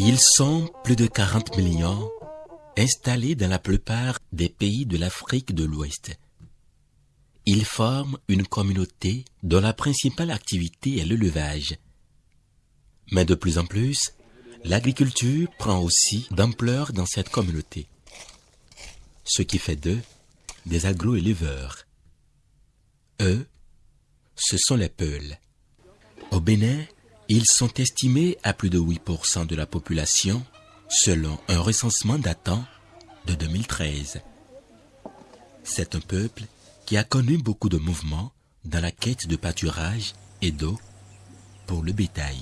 Ils sont plus de 40 millions installés dans la plupart des pays de l'Afrique de l'Ouest. Ils forment une communauté dont la principale activité est l'élevage. Mais de plus en plus, l'agriculture prend aussi d'ampleur dans cette communauté, ce qui fait d'eux des agro-éleveurs. Eux, ce sont les Peuls. Au Bénin, ils sont estimés à plus de 8% de la population selon un recensement datant de 2013. C'est un peuple qui a connu beaucoup de mouvements dans la quête de pâturage et d'eau pour le bétail.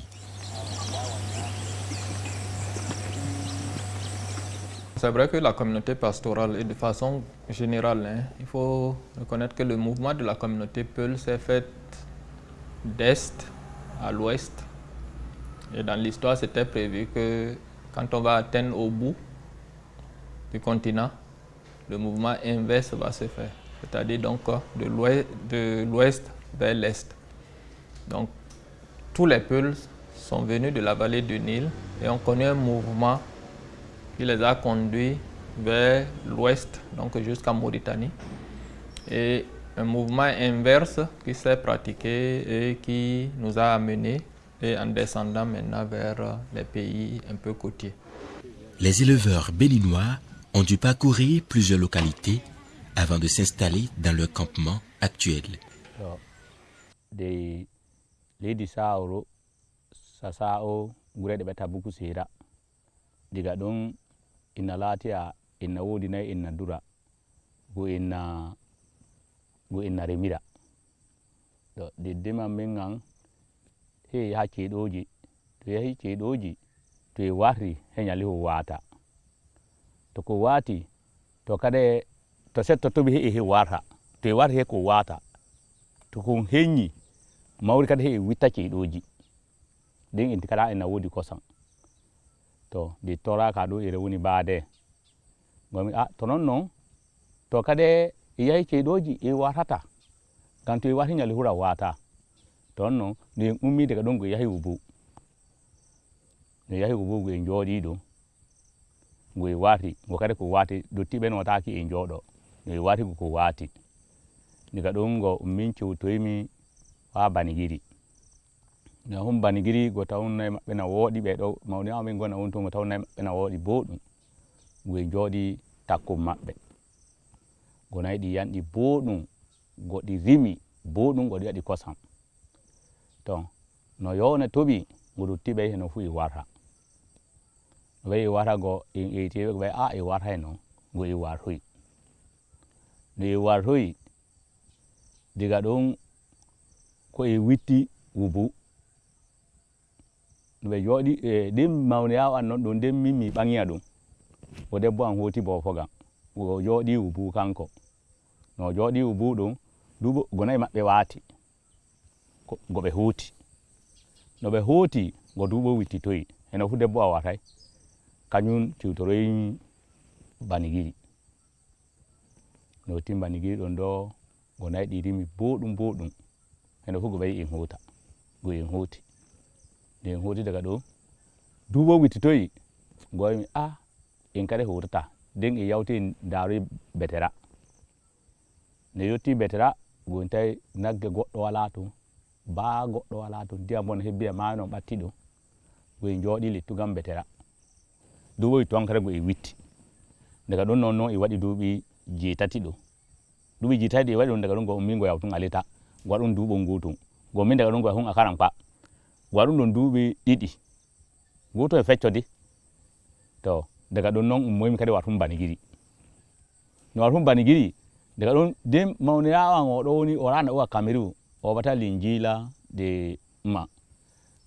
C'est vrai que la communauté pastorale, et de façon générale, hein, il faut reconnaître que le mouvement de la communauté Peul s'est fait d'est à l'ouest et dans l'histoire, c'était prévu que quand on va atteindre au bout du continent, le mouvement inverse va se faire, c'est-à-dire donc de l'ouest vers l'est. Donc, tous les peuples sont venus de la vallée du Nil et ont connu un mouvement qui les a conduits vers l'ouest, donc jusqu'à Mauritanie. Et un mouvement inverse qui s'est pratiqué et qui nous a amenés et en descendant maintenant vers les pays un peu côtiers. Les éleveurs béninois ont dû parcourir plusieurs localités avant de s'installer dans leur campement actuel. remira to diddima min an he yaha ceeɗoji to yahi ceeɗoji to e warti he ho wata. To ko wati to kade to setto toɓi he e he warta to e warti he ko wata. To kon henyi mawri kadi he wita witta ceeɗoji ɗin inti kala ena wodi kosam to ndi toraka ɗo ere woni baade gomi a to non noon to kade e yahi ceeɗoji e watata ngam to e warti nyalihura hura wata ton noon no en ummi daga ɗon go yahi wubu no yahi wubu go en jooɗi ɗo go e waati go kadi ko waati dottiɓe notaki e jooɗo no e waati go ko waati daga ɗon go min cewtoymi ha banigiri. No hum banigiri go tawnnayi maɓɓe na wooɗi ɓe ɗo mawni amin gona on to đi tawnnayi maɓɓe na wooɗi boɗum go e jooɗi takkum maɓɓe go nayi ɗi yanɗi boɗum goɗi rimi. Boɗum goɗi waɗi kosam. To no yowne toɓi go dottiɓe heno fu e warta no ɓe e warta go en eytiɓe go ɓe a e warta e noon go e wartoyi no e wartoyi diga ɗon ko e witti wubu. No ɓe jooɗi e ɗin mawniyawo an noon ɗo nden min mi ɓaŋiya ɗum o debbo an hoti bofogam o jooɗi wubu kanko no jooɗi wubu ɗum duuɓo gonayi maɓɓe waati go ɓe huuti no ɓe huti go duuɓo wittitoyi heno fu debbo a watay kañum ciwtoroyi banigiri. No tim banigiri ɗon ɗo go nayi di rimi boɗum boɗum heno fu go ɓayi en huuta go en huti nde en huti daga ɗo duuɓo wittitoyi go mi a en kadi hurta den e yawti daaroyi betera. Ne yetti betera go ntai nagge goɗɗo wala toon baa goɗɗo wala to ndiyam bon hebbi e maayo noon ɓatti ɗum goye jooɗi lettugam betera duuɓo tonkere goye go witti. Daga ɗon noon noon e waɗi duuɓi jeetati ɗo duuɓi jeetati ɗi e waɗi ɗum daga ɗum go min go yawtun alita go waɗum duuɓol ngutun go min daga ɗum go yahun a karan kpa go waɗum ɗon duuɓi ɗiɗi. Nguto e feccodi to daga ɗon noon ummoymi kadi watum banigiri. No watum banigiri daga ɗon nden mawniyawan oɗo woni o rana owa cameroun o bata linjila de ma.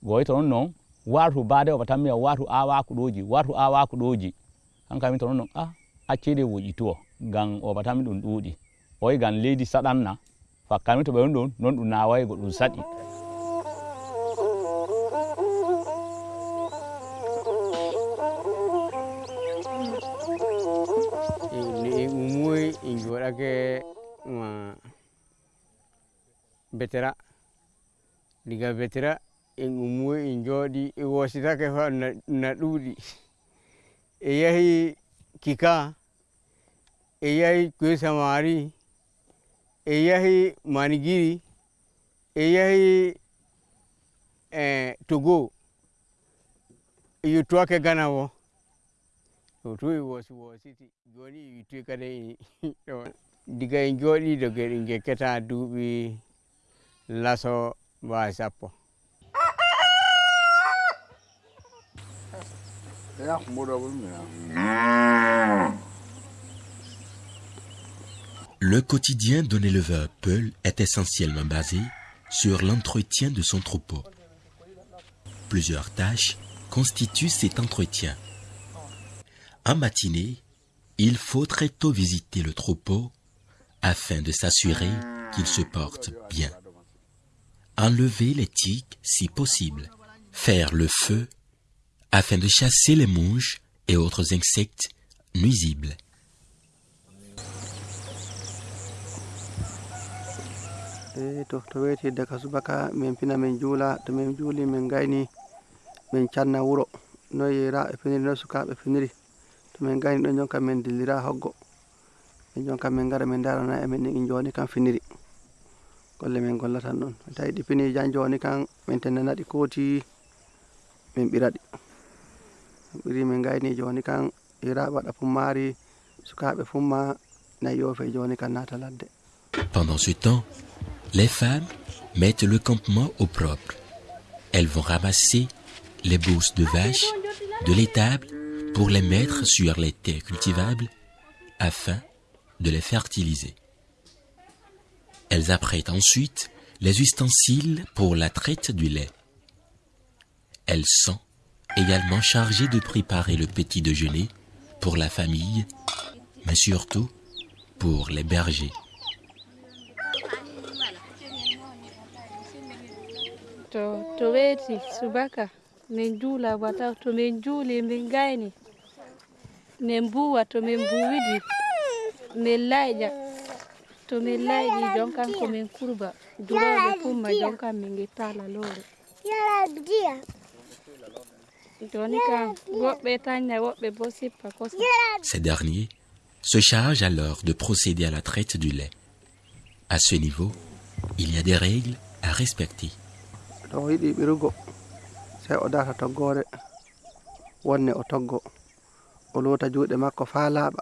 Goyi to non noon wartu baade o batan miya wartu awaku ɗoji wartu awaku ɗoji hankami to non noon a accede woƴituwo ngam o batami ɗum ɗuuɗi oyi ngam leydi saɗanna fakkami to ɓe on ɗon non ɗum nawayi go ɗum saɗi betera diga betera en ummoyi en jooɗi e wositake fa na, ɗuuɗi e yahi kika e yahi koye samari yahi manigiri e yahi eh, togo. E yettuwake gana bo to tu wosi wositi joni e yittoyi kadi diga en jooɗi doge en gekkata duuɓi sappo Le quotidien d'un éleveur Peul est essentiellement basé sur l'entretien de son troupeau. Plusieurs tâches constituent cet entretien. En matinée, il faut très tôt visiter le troupeau afin de s'assurer qu'il se porte bien. Enlever les tiques si possible. Faire le feu afin de chasser les mouches et autres insectes nuisibles. Pendant ce temps, les femmes mettent le campement au propre. Elles vont ramasser les bourses de vaches de l'étable pour les mettre sur les terres cultivables afin de les fertiliser. Elles apprêtent ensuite les ustensiles pour la traite du lait. Elles sont également chargées de préparer le petit déjeuner pour la famille, mais surtout pour les bergers. To min layƴi jonkan komin kurba duroɓe fumma jonkan min gitta lalore joni kam woɓɓe tanña woɓɓe bo sippa kosam Ces derniers se chargent alors de procéder à la traite du lait. À ce niveau, il y a des règles à respecter. to o yiɗi ɓirugo sey o data toggore wonne o toggo o lota juuɗe makko fa laaɓa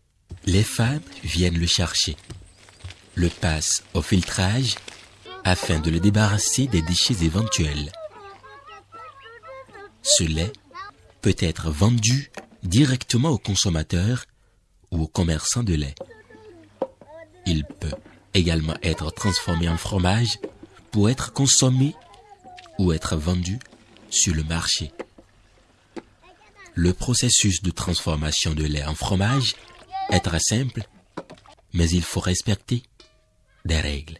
les femmes viennent le chercher, le passent au filtrage afin de le débarrasser des déchets éventuels. Ce lait peut être vendu directement aux consommateurs ou aux commerçants de lait. Il peut également être transformé en fromage pour être consommé ou être vendu sur le marché. Le processus de transformation de lait en fromage est très simple, mais il faut respecter des règles.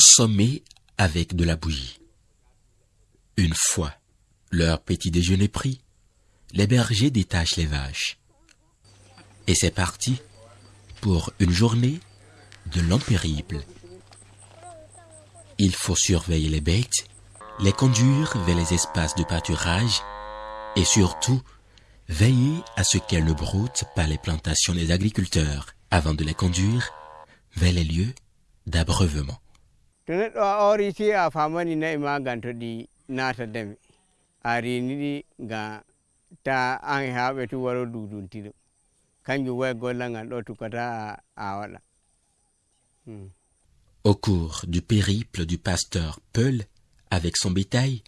Être consommé avec de la bouillie. Une fois leur petit déjeuner pris, les bergers détachent les vaches. Et c'est parti pour une journée de long périple. Il faut surveiller les bêtes, les conduire vers les espaces de pâturage et surtout veiller à ce qu'elles ne broutent pas les plantations des agriculteurs avant de les conduire vers les lieux d'abreuvement. To neɗɗo a ori si a famani nayi ma gan to ɗi nata dame a rini ɗi ga ta an haɓe tu waro duduntiɗo kanjum way golla ngal ɗo tukata a- a waɗa. Au cours du périple du pasteur Peul avec son bétail,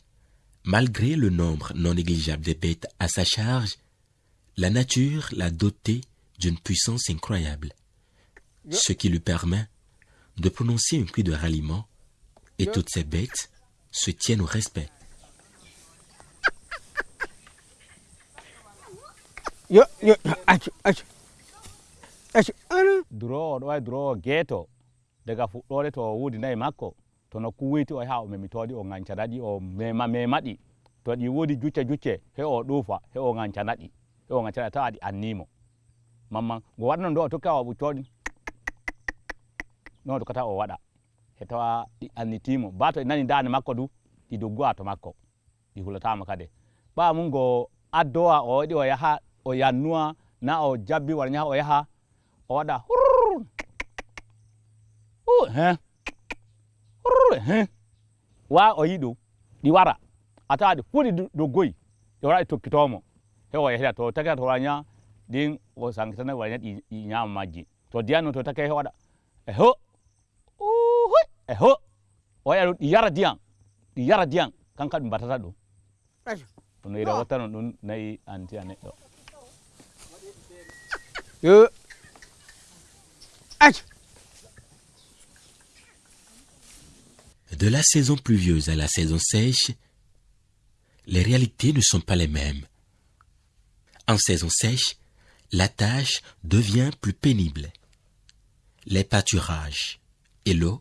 malgré le nombre non négligeable de bêtes à sa charge, la nature l'a doté d'une puissance incroyable, ce qui lui permet de prononcer un cri de ralliement et toutes ces bêtes se tiennent au respect. yo yo accu accu accu ana durowo ɗo wawi durowo geeto daga fuɗɗore to o wuudi nayi makko to nokku wuyti o yaha o memitoɗi o gancanaɗi o mema memaɗi to ɗi woodi jucce jucce he o ɗuufa he o gancanaɗi he o gancanaɗi tawa ɗi annimo mamma ngo waɗno ndo o tokka o ɓuccoɗi non tokkata o waɗa he tawa ɗi annitimo ba to ɗi nani dande makko du ɗi doggowa to makko ɗi hulatama kade. Ɓa mum ngo addowa o waɗi o yaha o yannuwa na o jabbi wara o yaha o waɗa hurr Uh, he. Hurr he. Wa o yiɗo ɗi wara. A tawa ɗi fuu ɗi doggoyi ɗi wara ɗi tokkitomo he o yahira to takata to waraña ɗin o sankitana waraña ɗi ñama majji to diyanno to take he waɗa e ho uhuy e ho o waɗa ɗum ɗi yara diyan. Ɗi yara diyan kanka ɗum batata ɗum accu no. ira wattano ɗum nayi anti a neɗɗo yo. Accu De la saison pluvieuse à la saison sèche, les réalités ne sont pas les mêmes. En saison sèche, la tâche devient plus pénible. Les pâturages et l'eau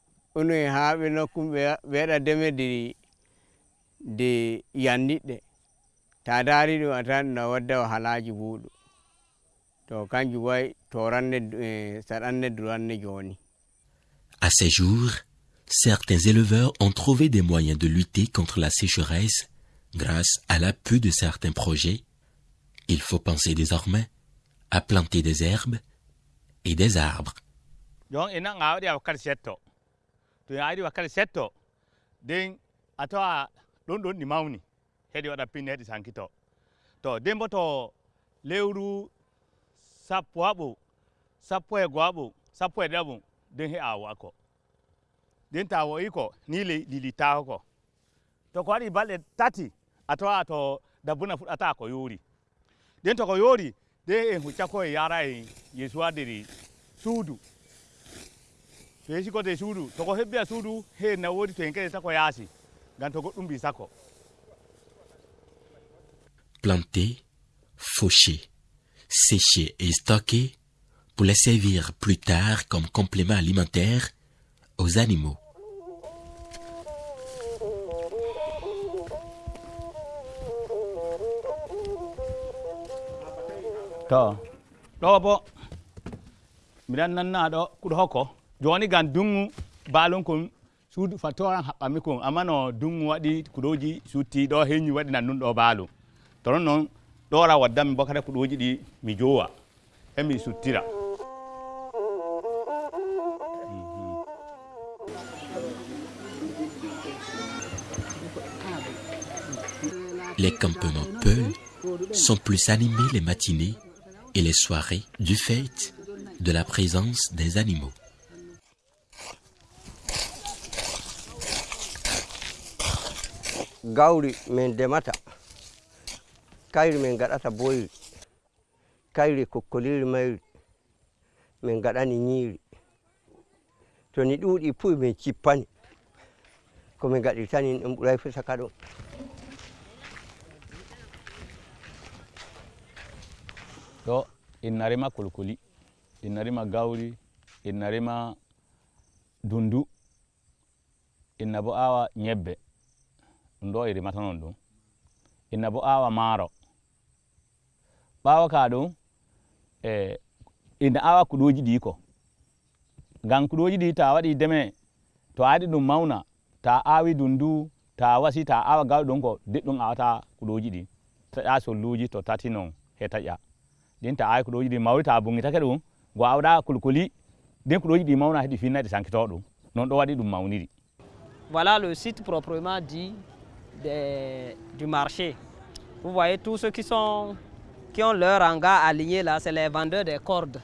e haaɓe yanniɗɗe ta ɗum a tawan no wadda wahalaji muɗum to kanjum way toranne saɗanne duranne joni À ces jours, certains éleveurs ont trouvé des moyens de lutter contre la sécheresse grâce à l'appui de certains projets. Il faut penser désormais à planter des herbes et des arbres. To ya ari wakkati setto nden a tawa ɗon ɗon ɗi mawni heɗi waɗa pinne heɗi sankito to. Nden bo to lewru sappo aɓo sappo e goaɓo sappo e ɗiɗaɓo nden he a wo'ako nden ta wo'i ko ni le- ɗi littako ko. To ko waɗi balɗe tati a tawa to dabbuna fuɗɗata ko yoori den to ko yoori nden en hu ko e yara e yesu adiri suudu to yeesi kote suudu toko hebbi a suudu he na woodi to en kadi tako yaasi ngam to goɗɗum mbi sakko Planter, faucher, sécher et stocker pour les servir plus tard comme complément alimentaire aux animaux. to ɗo bo miɗan nanna ɗo kuɗo hokko joni gam balon kon suudu fattoran haɓɓami kon amma no dungu waɗi kuɗoji sutti ɗo heñi waɗi nan ɗum ɗo baalu to non noon ɗora waddami bo kada kuɗoji mi jowa emi suttira Les campements Peul sont plus animés les matinées et les soirées du fait de la présence des animaux. Gawri min ndemata kayri min gaɗata boyri. Kayri kokkoliri mayri. Min gaɗani ñiiri to ni ɗuuɗi fuu min cippani. Komin gaɗirtani ɗum ɓuray fu saka ɗo. Ɗo inna rima kulkuli inna rima gawri inna rima dundu inna bo awa ñebbe ɗum ɗo i rimata non ɗum inna bo awa maaro. Ɓawa ka ɗum e inna awa kuɗoji ɗi ko. Ngam kuɗoji ta waɗi deme to a ɗum mauna ta awi dundu ta wasi ta awa gawri ɗum ko diɗɗum awata kuɗoji ɗi. Taƴa solluji to tati non he taƴa. Ɗin ta awi kuɗoji ɗi mawri ta bungitake ɗum go awɗa kulkuli ɗin kuɗoji ɗi mawna heɗi finna ɗi sankito ɗum non ɗo waɗi ɗum mawniri. Voilà le site proprement dit du marché. Vous voyez tous ceux qui, sont, qui ont leur hangar aligné là, c'est les vendeurs des cordes.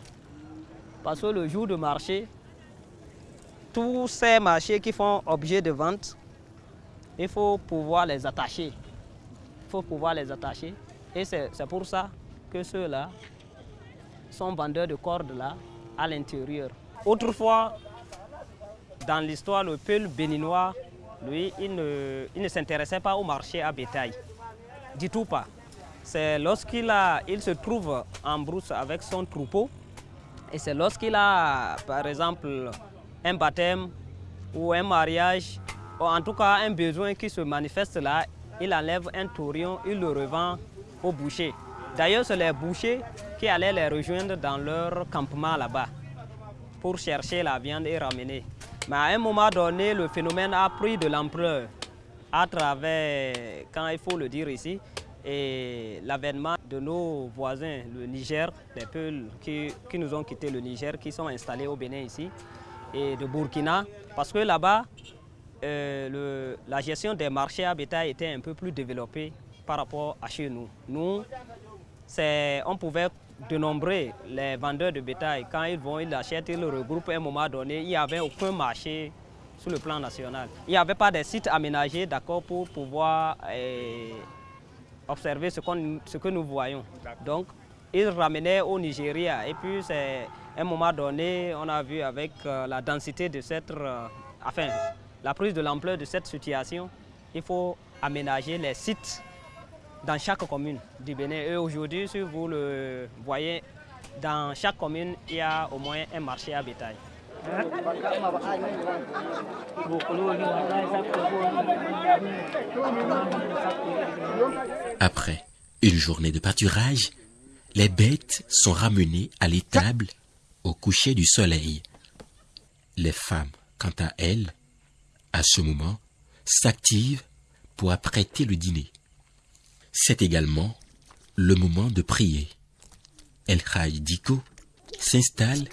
Parce que le jour de marché, tous ces marchés qui font objet de vente, il faut pouvoir les attacher. Il faut pouvoir les attacher. Et c'est c'est pour ça que ceux-là sont vendeurs de cordes là à l'intérieur. Autrefois, dans l'histoire, le peuple béninois, lui, il ne, s'intéressait pas au marché à bétail. Du tout pas. C'est lorsqu'il il se trouve en brousse avec son troupeau, et c'est lorsqu'il a, par exemple, un baptême ou un mariage, ou en tout cas un besoin qui se manifeste là, il enlève un taurion, il le revend au boucher. D'ailleurs, c'est les bouchers qui allaient les rejoindre dans leur campement là-bas pour chercher la viande et ramener. Mais à un moment donné, le phénomène a pris de l'ampleur à travers, quand il faut le dire ici, l'avènement de nos voisins, le Niger, les peuples qui, nous ont quitté le Niger, qui sont installés au Bénin ici, et de Burkina, parce que là-bas, euh, la gestion des marchés à bétail était un peu plus développée par rapport à chez nous. Nous, on pouvait dénombrer les vendeurs de bétail. Quand ils vont, ils achètent, ils le regroupent à un moment donné. Il n'y avait aucun marché sur le plan national. Il n'y avait pas de sites aménagés d'accord, pour pouvoir eh, observer ce, qu'on- ce que nous voyons. Donc, ils ramenaient au Nigeria. Et puis, c'est à un moment donné, on a vu avec euh, la densité de cette... euh, enfin, la prise de l'ampleur de cette situation, il faut aménager les sites dans chaque commune du Bénin. Et aujourd'hui, si vous le voyez, dans chaque commune, il y a au moins un marché à bétail. Après une journée de pâturage, les bêtes sont ramenées à l'étable au coucher du soleil. Les femmes, quant à elles, à ce moment, s'activent pour apprêter le dîner. C'est également le moment de prier. El Haj Diko s'installe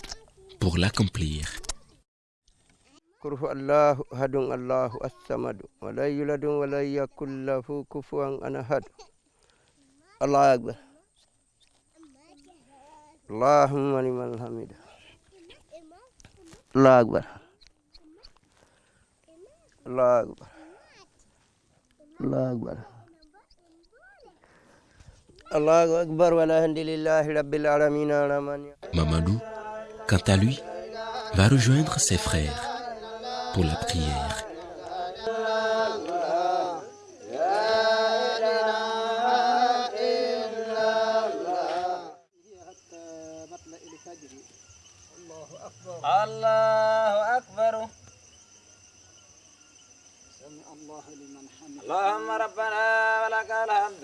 pour l'accomplir. قل هو الله أحد الله الصمد ولا يولد ولا يكن له كفوا أحد الله أكبر اللهم لمن الحمد الله أكبر الله أكبر الله أكبر Mamadou, quant à lui, va rejoindre ses frères pour la prière. الله أكبر اللهم ربنا ولك الحمد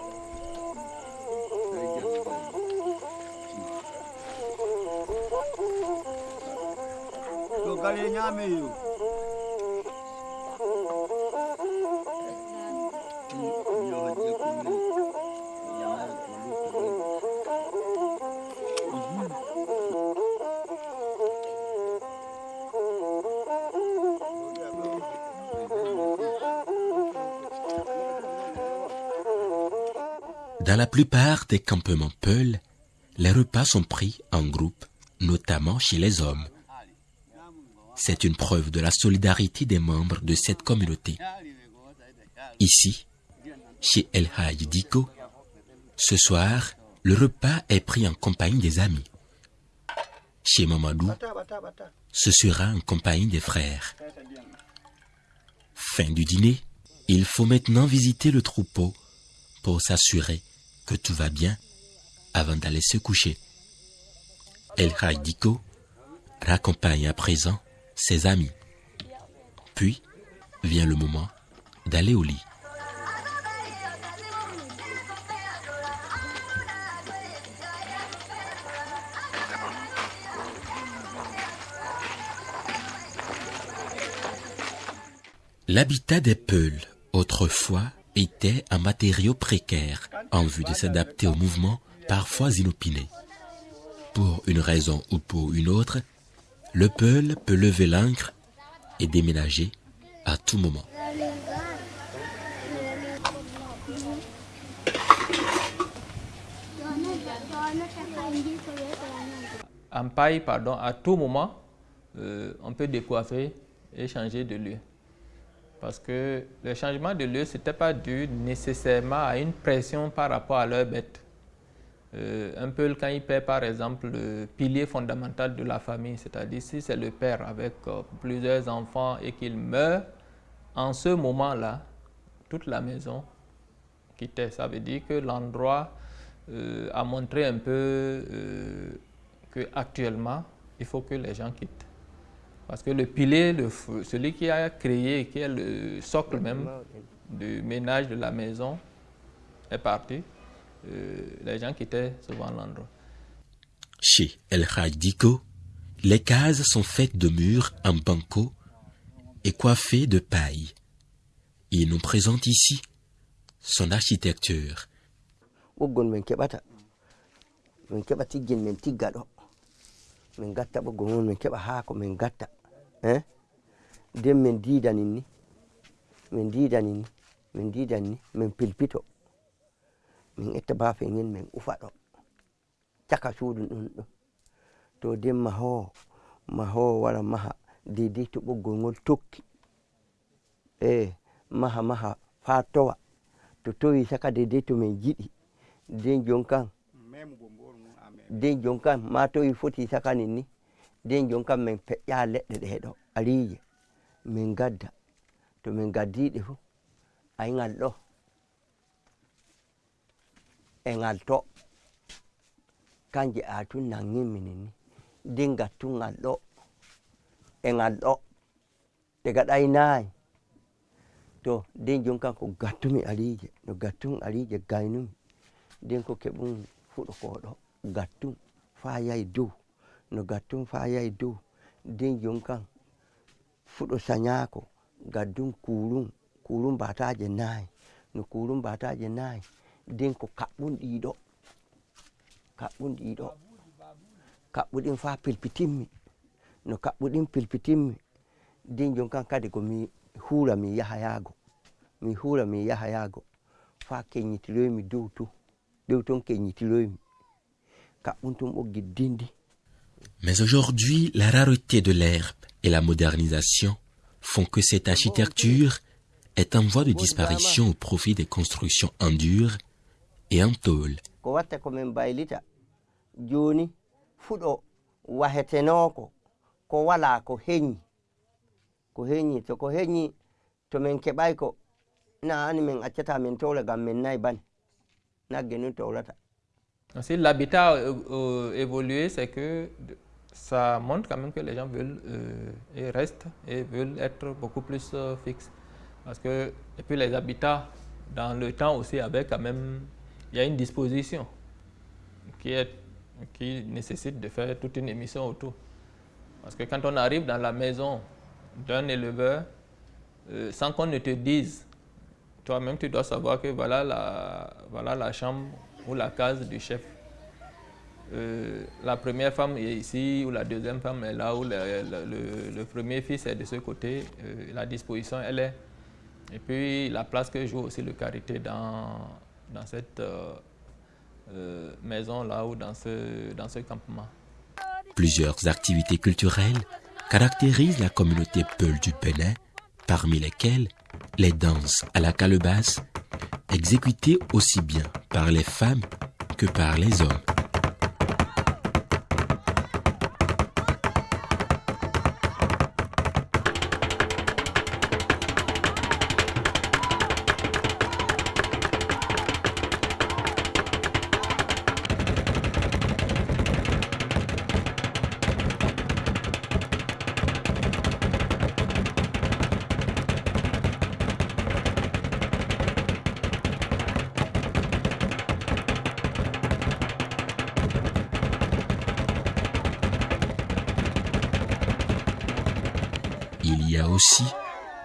Dans la plupart des campements Peul, les repas sont pris en groupe, notamment chez les hommes. C'est une preuve de la solidarité des membres de cette communauté. Ici, chez El Hadj Diko, ce soir, le repas est pris en compagnie des amis. Chez Mamadou, ce sera en compagnie des frères. Fin du dîner, il faut maintenant visiter le troupeau pour s'assurer que tout va bien avant d'aller se coucher. El Diko raccompagne à présent ses amis. Puis vient le moment d'aller au lit. L'habitat des Peuls, autrefois, était un matériau précaire en vue de s'adapter au mouvement parfois inopiné. Pour une raison ou pour une autre, le Peul peut lever l'ancre et déménager à tout moment. En paille, pardon, à tout moment, euh, on peut décoiffer et changer de lieu. Parce que le changement de lieu, ce n'était pas dû nécessairement à une pression par rapport à leur bête. Euh, un peu quand il perd par exemple le pilier fondamental de la famille, c'est-à-dire si c'est le père avec euh, plusieurs enfants et qu'il meurt, en ce moment-là, toute la maison quittait. Ça veut dire que l'endroit euh, a montré un peu qu'actuellement, il faut que les gens quittent. Parce que le pilier, celui qui a créé, qui est le socle même du ménage de la maison, est parti. Euh, les gens quittaient souvent l'endroit. Chez El Diko, les cases sont faites de murs en banco et coiffées de paille. Il nous présente ici son architecture. nden min didanin ni min didanin ni min didan ni min pilpito min itta bafe ngel min ufa ɗo. Caka suudu ɗum ɗo. To nden mahowo mahowo wara maha dedei to ɓoggol ngol tokki. E maha maha faa towa. To towi saka dedei to min jiɗi. Nden jon kan nden jon kan ma towi foti sakanin ni nden jon kan min feƴƴa leɗɗe ɗe ɗo ariije min gadda. To min gaddiɗe fuu ayiŋal ɗo. e ngal to. Kanje aatu nangi minin ni. Ndi ngattu ngal ɗo e ngal ɗo. Daga ɗay naayi to ndin jon kan ko gattumi aliije no gattum aliije gaynumi. Ndin ko keɓum fuɗo koɗo gattum faa yahi dow. No gattum faa yahi dow. Ndin jon kan fuɗo sañaako gaddum kuurum kuurum mbataaje naayi no kuurum mbataaje naayi Mais aujourd'hui, la rareté de l'herbe et la modernisation font que cette architecture est en voie de disparition au profit des constructions en dur et en tôle. Si l'habitat a euh, évolué, c'est que ça montre quand même que les gens veulent euh, et restent et veulent être beaucoup plus euh, fixes. Parce que, et puis les habitats, dans le temps aussi, avec quand même, il y a une disposition qui, qui nécessite de faire toute une émission autour. Parce que quand on arrive dans la maison d'un éleveur, sans qu'on ne te dise, toi-même tu dois savoir que voilà la, voilà la chambre ou la case du chef. Euh, la première femme est ici, ou la deuxième femme est là, ou le, premier fils est de ce côté, euh, la disposition elle est. Et puis la place que joue aussi le carité dans, dans cette euh, maison là ou dans ce, dans ce campement. Plusieurs activités culturelles caractérisent la communauté Peul du Bénin, parmi lesquelles les danses à la calebasse, exécutées aussi bien par les femmes que par les hommes.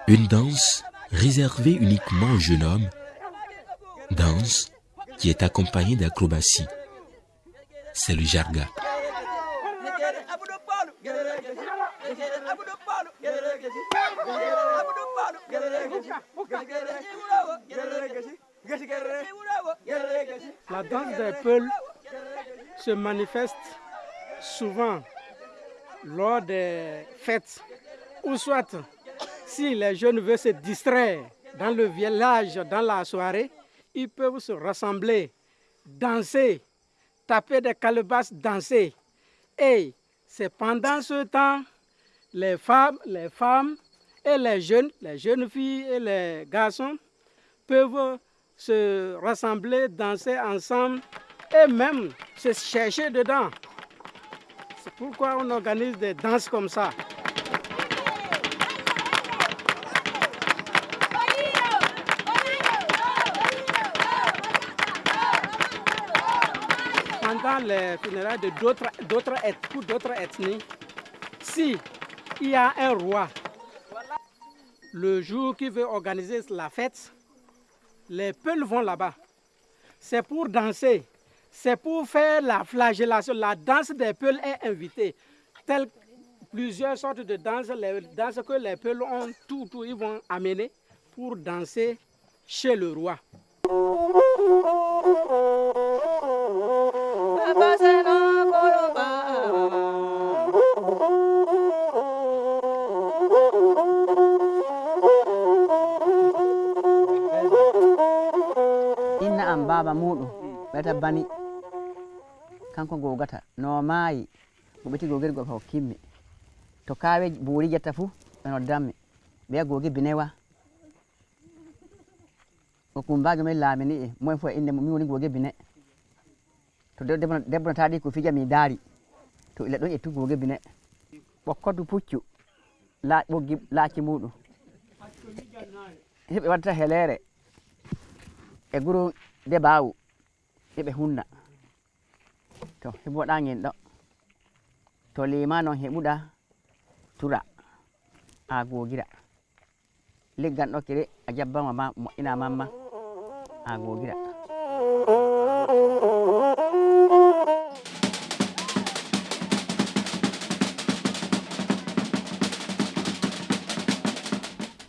Une danse réservée uniquement aux jeunes hommes, danse qui est accompagnée d'acrobatie. C'est le jarga. La danse des Peuls se manifeste souvent lors des fêtes ou soit si les jeunes veulent se distraire dans le village, dans la soirée, ils peuvent se rassembler, danser, taper des calebasses, danser. Et c'est pendant ce temps, les femmes, les femmes et les jeunes, les jeunes filles et les garçons peuvent se rassembler, danser ensemble et même se chercher dedans. C'est pourquoi on organise des danses comme ça. Les funérailles de d'autres d'autres eth- d'autres ethnies, si il y a un roi, le jour qui veut organiser la fête, les Peuls vont là-bas. C'est pour danser, c'est pour faire la flagellation. La danse des Peuls est invitée. Telles plusieurs sortes de danses, les danses que les Peuls ont, tout, tout, ils vont amener pour danser chez le roi. inna am baba muɗum ɓeyta bani. Kanko gogata no maayi. Mo ɓeti gogel gol hokkimmi. To kawe buuri jetta fuu ɓe noddanmi. Ɓeya gogi binewa. O kumbajo men laamini e moen fof e inde mum min woni gogi bine. To debbo debbo no taadi ko fija mi daari to ila ɗon ƴettu gogi bine. Ɓokkodu puccu. Ɓoggi laaci muɗum heɓe waddata helere. E guro de baawu. Eɓe hunna. To heɓoɗa gen ɗo. To lima noon heɓuɗa tura. A gogira. Leggan ɗo kere a jabbama ma moƴƴina mamma. A gogira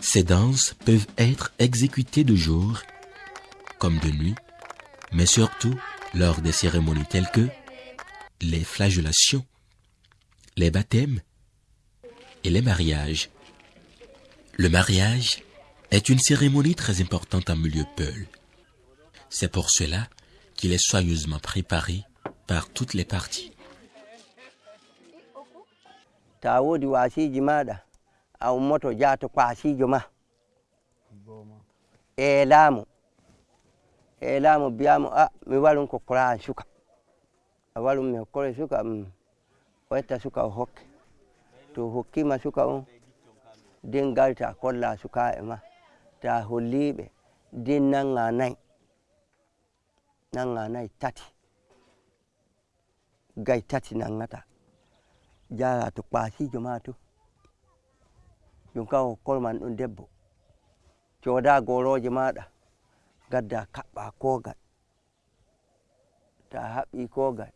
Ces danses peuvent être exécutées de jour comme de nuit, mais surtout lors des cérémonies telles que les flagellations, les baptêmes et les mariages. Le mariage est une cérémonie très importante en milieu Peul. C'est pour cela qu'il est soigneusement préparé par toutes les parties. a ummoto jaato kwasijo ma. Eelamo eelamo biyamo a ah, mi warum ko koran suka. A warum mi hokkore suka mm, o etta suka o hokke. To hokkima suka on nden garta ta kolla e ma ta holliɓe nden nanga nayi nanga nayi tati. Gay tati nangata jara to kwasijo ma to. Ɗum kam hokkorman ɗon debbo. Coda goroje maɗa gadda kaɓɓa kogal ta haɓɓi kogal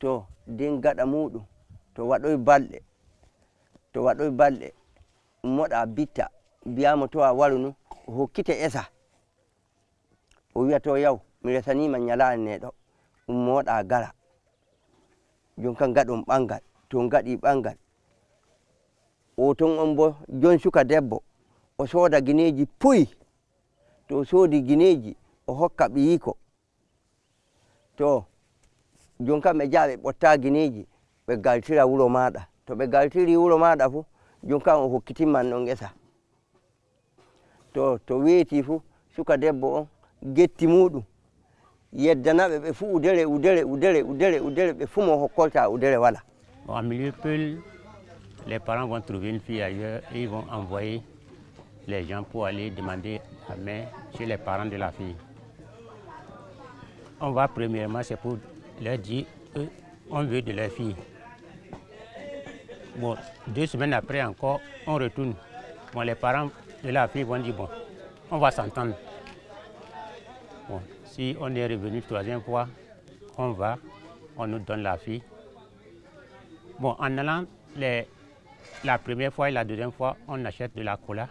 to den gaɗa muɗum to waɗoy balɗe to waɗoy balɗe moɗa bitta biyamo to a waru nu o hokkite esa. O wiya to yaw mi resanima ñalani neɗo ummoɗa gara. Jon kam gaɗon ɓangal to gaɗi ɓangal o ton on bo jon suka debbo o sooda gineeji puyi to o soodi gineeji o hokka ɓiyiko to jon kam ɓe jaha ɓe ɓotta gineeji ɓe galtira wuro maaɗa. To ɓe galtiri wuro maaɗa fuu jon kam o hokkitinman ɗon gesa to to weeti fuu suka debbo on getti muɗum yeddanaɓe ɓe fuu udere udere udere udere udere ɓe fuu mo hokkolta udere wala. Bon milieu peul les parents vont trouver une fille ailleurs et ils vont envoyer les gens pour aller demander la main chez les parents de la fille. On va premièrement, c'est pour leur dire qu'on veut de leur fille. Bon, deux semaines après encore, on retourne. Bon, les parents de la fille vont dire, bon, on va s'entendre. Bon, si on est revenu troisième fois, on va, on nous donne la fille. Bon, en allant les, la première fois et la deuxième fois, on achète de la cola.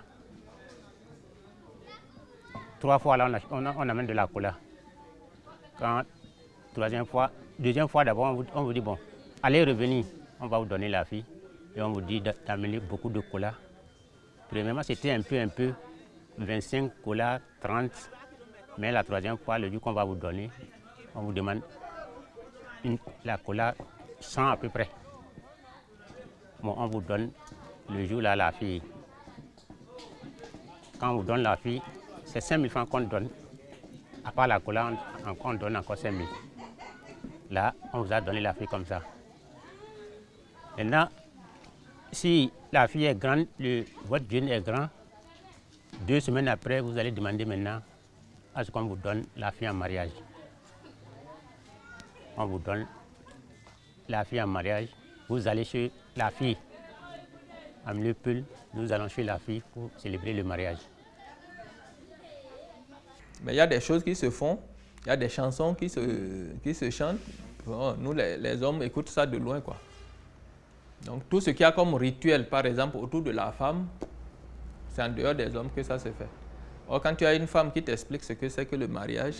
Trois fois, là, on, amène de la cola. Quand, troisième fois, deuxième fois d'abord, on, vous- dit, bon, allez revenir, on va vous donner la fille. Et on vous dit d'a- d'amener beaucoup de cola. Premièrement, c'était un peu, un peu, 25 cola, 30. Mais la troisième fois, le jour qu'on va vous donner, on vous demande la cola 100 à peu près. On vous donne le jour là la fille. Quand on vous donne la fille, c'est 5 000 francs qu'on donne. À part la cola, on, on donne encore 5 000. Là, on vous a donné la fille comme ça. Maintenant, si la fille est grande, le- votre jeune est grand, deux semaines après, vous allez demander maintenant à ce qu'on vous donne la fille en mariage. On vous donne la fille en mariage. Vous allez chez la fille. À Mleupul, nous allons chez la fille pour célébrer le mariage. Mais il y a des choses qui se font, il y a des chansons qui se, qui se chantent. Nous, les, les hommes, écoutent ça de loin. Quoi. Donc tout ce qu'il y a comme rituel, par exemple, autour de la femme, c'est en dehors des hommes que ça se fait. Or, quand tu as une femme qui t'explique ce que c'est que le mariage,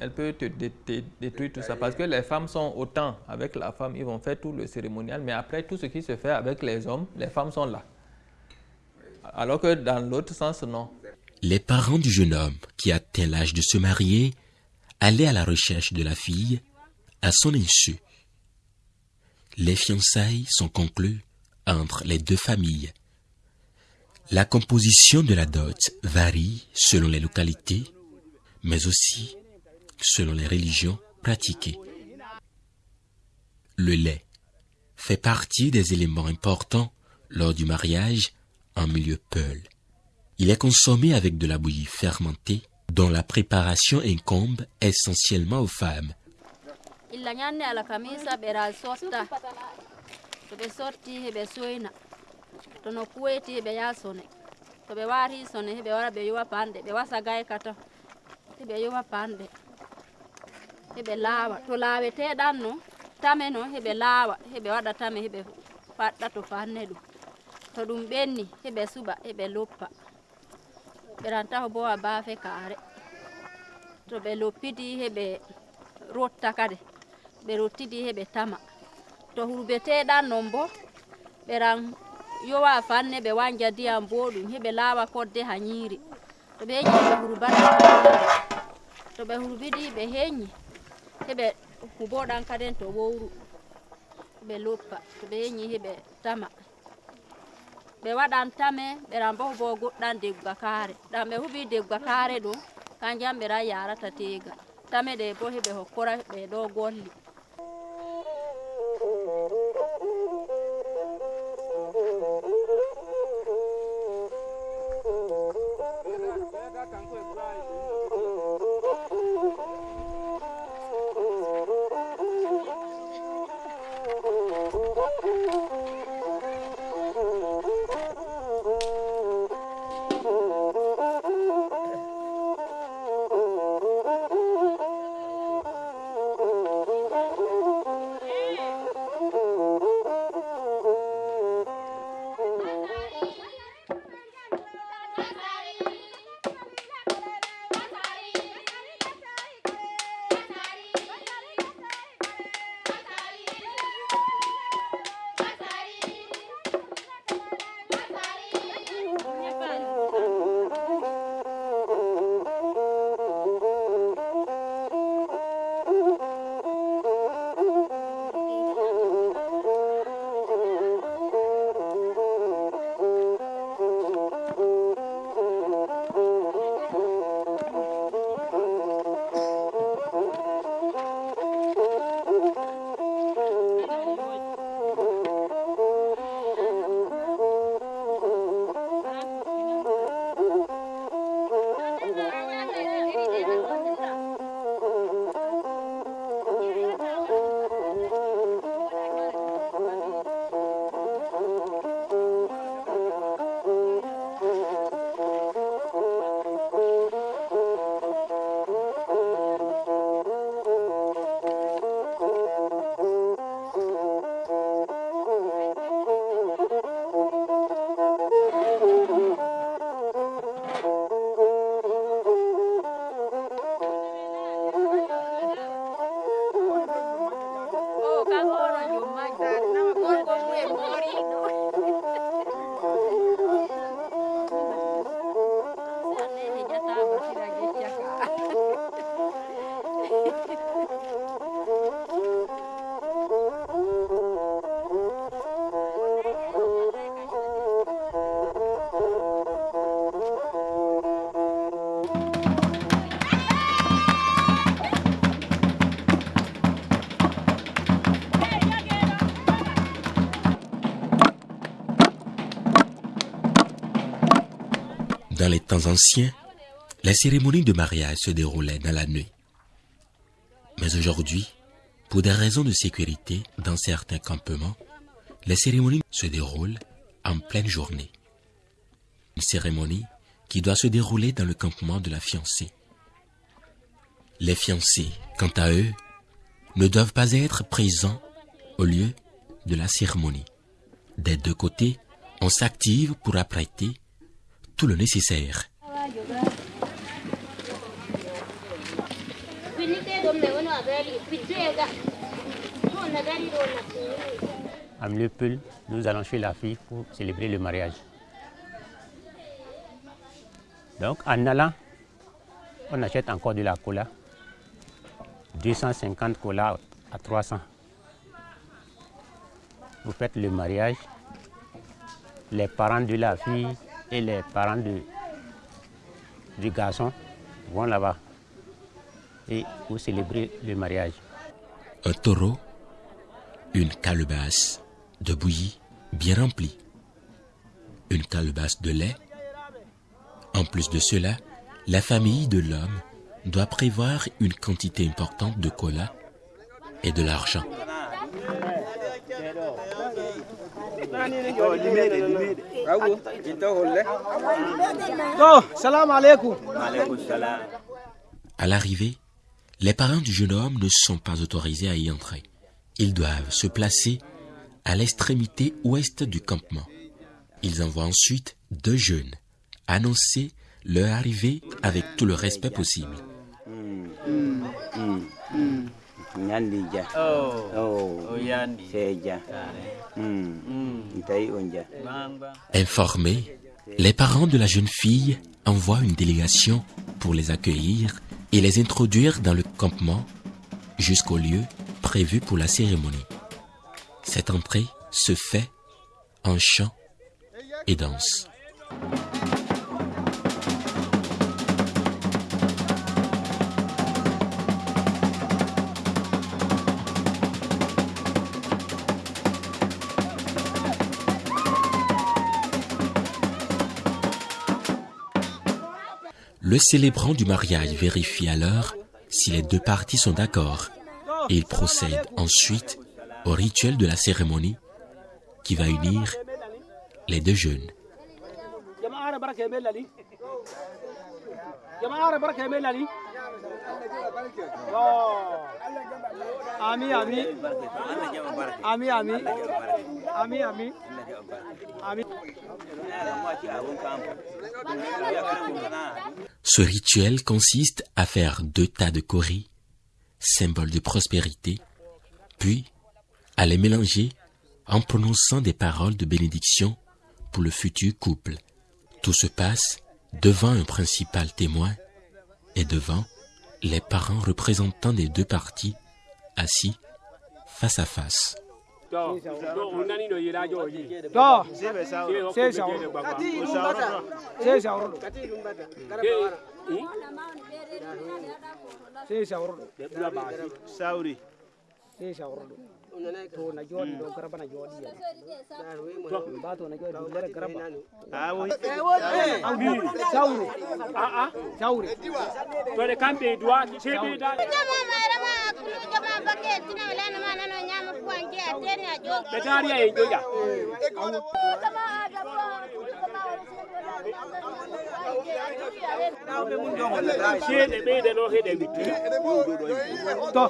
elle peut te, dé- te détruire tout ça. Parce que les femmes sont autant avec la femme, ils vont faire tout le cérémonial, mais après tout ce qui se fait avec les hommes, les femmes sont là. Alors que dans l'autre sens, non. Les parents du jeune homme qui atteint l'âge de se marier allaient à la recherche de la fille à son insu. Les fiançailles sont conclues entre les deux familles. La composition de la dot varie selon les localités, mais aussi selon les religions pratiquées. Le lait fait partie des éléments importants lors du mariage en milieu peul. Il est consommé avec de la bouillie fermentée dont la préparation incombe essentiellement aux femmes. Heɓe laawa to laaweteɗan no tame no heɓe laawa heɓe waɗa tame heɓe faɗɗa to fanne ɗum to ɗum ɓenni heɓe suɓa heɓe loppa. Ɓerantaho bo a baafe kaare. To ɓe loppiti heɓe rotta kade ɓe rottidi heɓe tama. To hurbeteɗan non bo ɓeran yowa fanne ɓe wanja ndiyam boɗum heɓe laawa kodde ha ñiiri to ɓe heñi ɓe hurbata to ɓe hurbidi ɓe heñi heɓe huboɗan kaden to wowru ɓe loppa to ɓe heñi heɓe tama. Ɓe waɗan tame ɓeran bo bo goɗɗan degga kaare ɗan ɓe huɓi degga kaare ɗum kanjam ɓeran yarata tega tame ɗe bo heɓe hokkora ɓe ɗo golli anciens, la cérémonie de mariage se déroulait dans la nuit. Mais aujourd'hui, pour des raisons de sécurité dans certains campements, les cérémonies se déroulent en pleine journée. Une cérémonie qui doit se dérouler dans le campement de la fiancée. Les fiancés, quant à eux, ne doivent pas être présents au lieu de la cérémonie. Des deux côtés, on s'active pour apprêter tout le nécessaire. À Mleupel, nous allons chez la fille pour célébrer le mariage. Donc en allant, on achète encore de la cola. 250 cola à 300. Vous faites le mariage. Les parents de la fille et les parents du garçon vont là-bas et vous célébrez le mariage. Un taureau, une calebasse de bouillie bien remplie, une calebasse de lait. En plus de cela, la famille de l'homme doit prévoir une quantité importante de cola et de l'argent. À l'arrivée, les parents du jeune homme ne sont pas autorisés à y entrer. Ils doivent se placer à l'extrémité ouest du campement. Ils envoient ensuite deux jeunes annoncer leur arrivée avec tout le respect possible. Informés, les parents de la jeune fille envoient une délégation pour les accueillir et les introduire dans le campement jusqu'au lieu prévu pour la cérémonie. Cette entrée se fait en chant et danse. Le célébrant du mariage vérifie alors si les deux parties sont d'accord et il procède ensuite au rituel de la cérémonie qui va unir les deux jeunes. Ce rituel consiste à faire deux tas de coris, symbole de prospérité, puis à les mélanger en prononçant des paroles de bénédiction pour le futur couple. Tout se passe devant un principal témoin et devant les parents représentants des deux parties assis face à face. to na jodi do garba na jodi ya to ba to na jodi do garba a wo saure a a saure to le kambe duwa chebe da Betariya ya yi joya siede ɓeyde ɗo heɗe witti to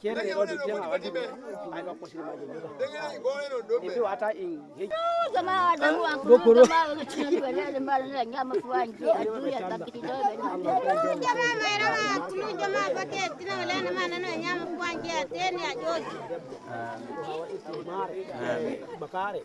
ceede ɗo do tema waddi ay ɗo kosiri maji eɓe wata in ɗo koro bakare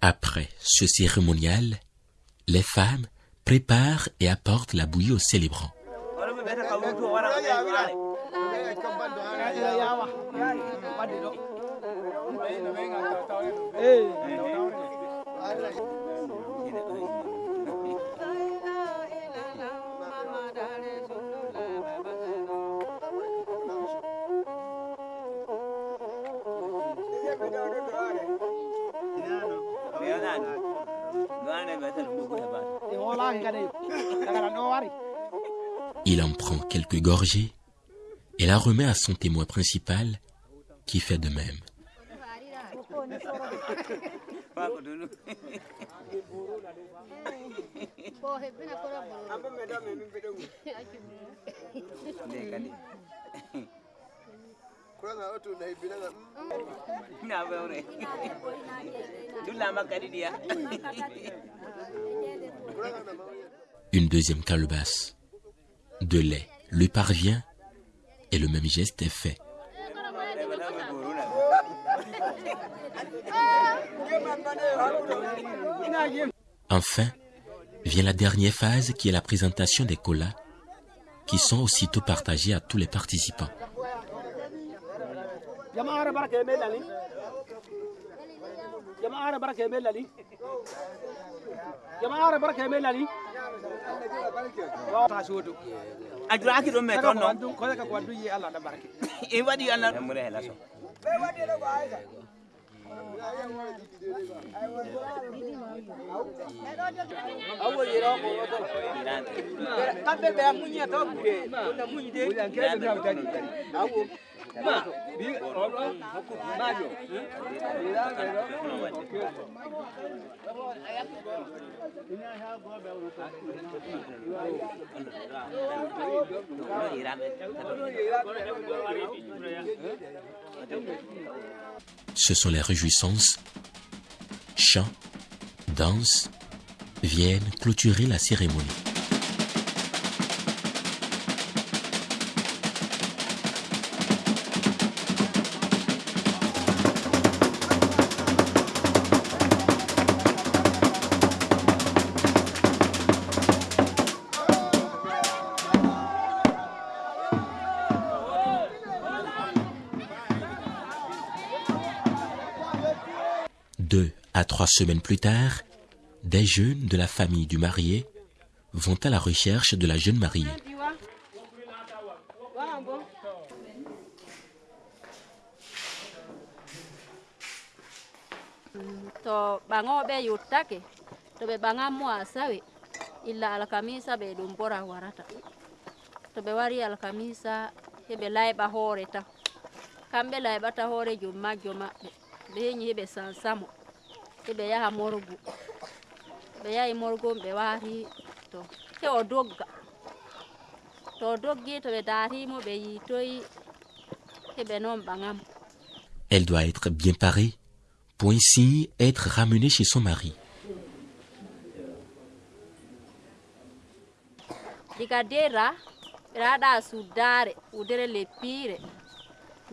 Après ce cérémonial, les femmes préparent et apportent la bouillie aux célébrants. Il en prend quelques gorgées et la remet à son témoin principal qui fait de même. Une deuxième calebasse de lait lui parvient et le même geste est fait. Enfin, vient la dernière phase qui est la présentation des colas qui sont aussitôt partagés à tous les participants. jama'a ra baraka me lali jama'a ra baraka me lali jama'a ra baraka me lali ta shodo do non ko ka ko duyi Allah da e wadi Allah. E mure hela so be wadi do ba aisha awo Ce sont les réjouissances, chants, danses viennent clôturer la cérémonie. Trois semaines plus tard, des jeunes de la famille du marié vont à la recherche de la jeune mariée. Heɓe yaha morgu ɓe yahi morgu ɓe wari to. He o dogga to o doggi to ɓe darimo ɓe yitoyi heɓe noon ɓaŋamo Elle doit être bien parée pour ainsi être ramenée chez son mari. diga dera ɓe waɗa suddare udere leppire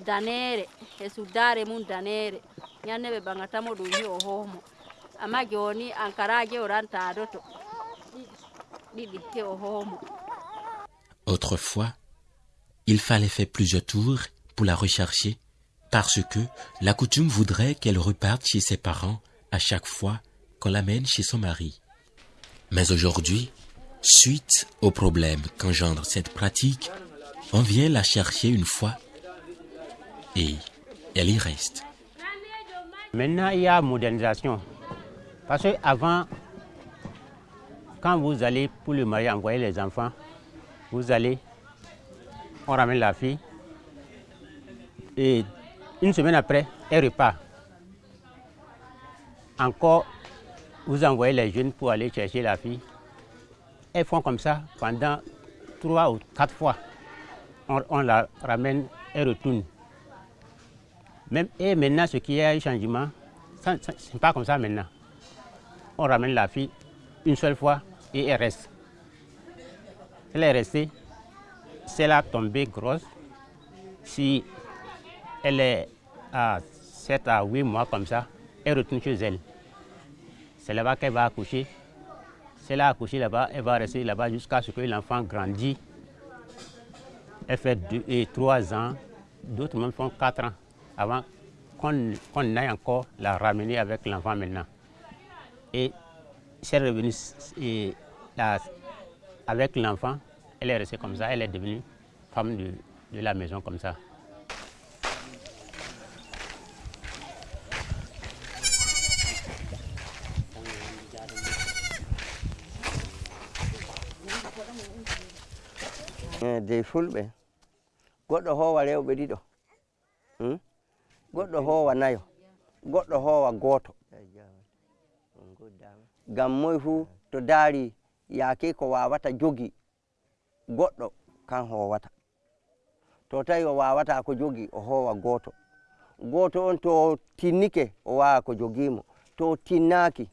danere e suddare mum danere Autrefois, il fallait faire plusieurs tours pour la rechercher parce que la coutume voudrait qu'elle reparte chez ses parents à chaque fois qu'on l'amène chez son mari. Mais aujourd'hui, suite aux problèmes qu'engendre cette pratique, on vient la chercher une fois et elle y reste. Maintenant, il y a modernisation. Parce qu'avant, quand vous allez pour le mariage envoyer les enfants, vous allez, on ramène la fille, et une semaine après, elle repart. Encore, vous envoyez les jeunes pour aller chercher la fille. Elles font comme ça pendant trois ou quatre fois. On, on la ramène, elle retourne. Et maintenant, ce qui est un changement, ce n'est pas comme ça maintenant. On ramène la fille une seule fois et elle reste. Elle est restée, si elle a tombé grosse, si elle est à 7 à 8 mois comme ça, elle retourne chez elle. C'est là-bas qu'elle va accoucher. Si elle a accouché là-bas, elle va rester là-bas jusqu'à ce que l'enfant grandit. Elle fait 2 et 3 ans, d'autres même font 4 ans avant qu'on qu aille encore la ramener avec l'enfant maintenant. Et c'est revenu et avec l'enfant, elle est restée comme ça, elle est devenue femme de, la maison comme ça. dey fulɓe goɗɗo howa nayo. Goɗɗo howa goto ngam moye fuu to daari yaake ko wawata jogi goɗɗo kan howata to tawi o wawata ko jogi o howa goto goto on to tinnike o wawa ko jogimo to tinnaki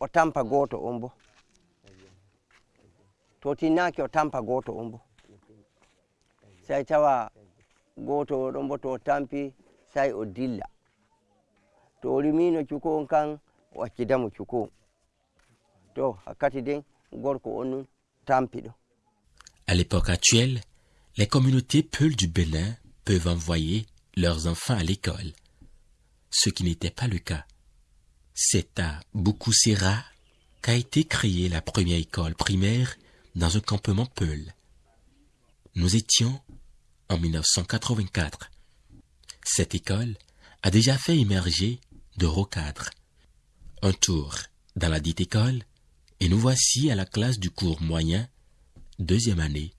o tampa goto on bo. To tinnaki o tampa goto on bo. Sai tawa goto oɗon bo to tampi À l'époque actuelle, les communautés Peuls du Bénin peuvent envoyer leurs enfants à l'école, ce qui n'était pas le cas. C'est à Bukusera qu'a été créée la première école primaire dans un campement Peul. Nous étions en 1984. Cette école a déjà fait émerger de recadres. Un tour dans la dite école et nous voici à la classe du cours moyen, deuxième année.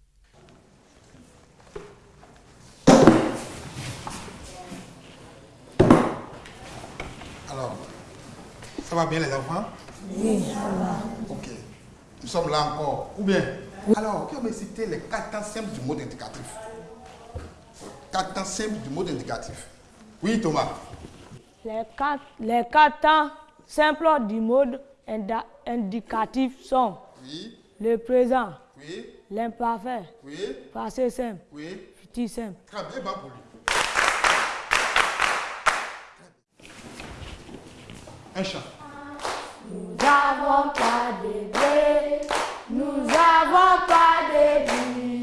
Alors, ça va bien les enfants? Oui, ça va. Ok. Nous sommes là encore. Ou bien? Alors, qui me cité les quatre temps simples du mode indicatif Quatre temps simples du mode indicatif. Oui, Thomas. Les quatre, les quatre temps simples du mode indicatif sont Oui. le présent, Oui. l'imparfait, Oui. passé simple, Oui. futur simple. Très bien, bon pour lui. Un chant. Nous n'avons pas de blé, nous n'avons pas de billet.